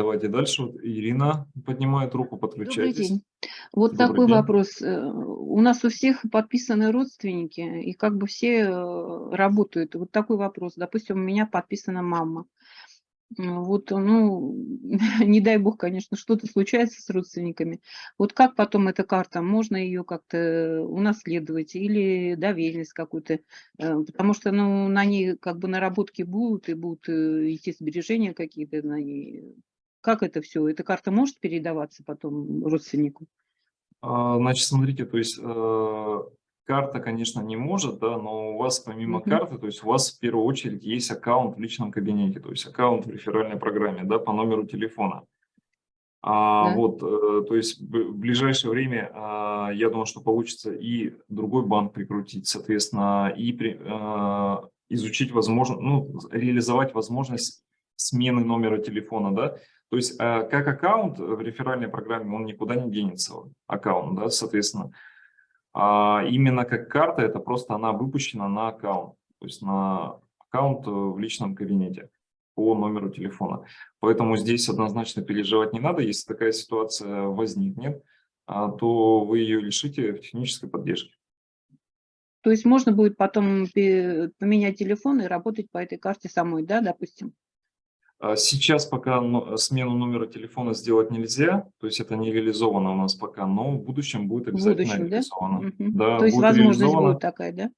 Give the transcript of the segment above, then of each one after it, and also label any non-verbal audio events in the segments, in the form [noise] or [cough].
давайте дальше. Вот Ирина поднимает руку, Добрый подключайтесь. день. Вот Добрый такой день. вопрос. Э, У нас у всех подписаны родственники, и как бы все э, работают. Вот такой вопрос. Допустим, у меня подписана мама. Вот, ну, [laughs] не дай бог, конечно, что-то случается с родственниками. Вот как потом эта карта, можно ее как-то унаследовать или доверенность какую-то, э, потому что, ну, на ней как бы наработки будут и будут идти сбережения какие-то на ней. Как это все? Эта карта может передаваться потом родственнику? А, Значит, смотрите, то есть э, карта, конечно, не может, да, но у вас помимо Мгм. карты, то есть у вас в первую очередь есть аккаунт в личном кабинете, то есть аккаунт в реферальной программе, да, по номеру телефона. А, Да. вот, э, то есть в ближайшее время, а, я думаю, что получится и другой банк прикрутить, соответственно, и при- а, изучить возможно, ну, реализовать возможность смены номера телефона, да. То есть а, как аккаунт в реферальной программе, он никуда не денется, аккаунт, да, соответственно. А именно как карта, это просто она выпущена на аккаунт, то есть на аккаунт э, в личном кабинете по номеру телефона. Поэтому здесь однозначно переживать не надо. Если такая ситуация возникнет, а, то вы ее лишите технической поддержки. То есть можно будет потом поменять телефон и работать по этой карте самой, да, допустим? А Сейчас пока но- смену номера телефона сделать нельзя, то есть это не реализовано у нас пока, но в будущем будет В обязательно будущем, да? реализовано. Мгм. Да, То есть будет возможность будет такая, да?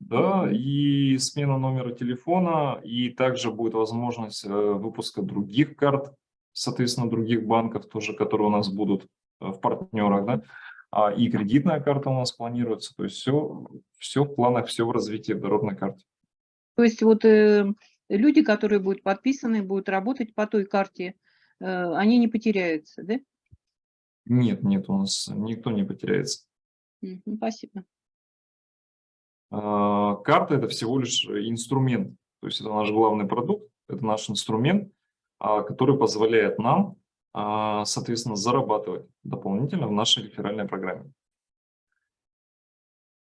Да, и смена номера телефона, и также будет возможность э, выпуска других карт, соответственно, других банков тоже, которые у нас будут э, в партнерах, да, А, и кредитная карта у нас планируется, то есть все, все в планах, все в развитии в дорожной карте. То есть вот э, люди, которые будут подписаны, будут работать по той карте, э, они не потеряются, да? Нет, нет, у нас никто не потеряется. Мгм. Спасибо. А, Карта – это всего лишь инструмент, то есть это наш главный продукт, это наш инструмент, а, который позволяет нам, а, соответственно, зарабатывать дополнительно в нашей реферальной программе.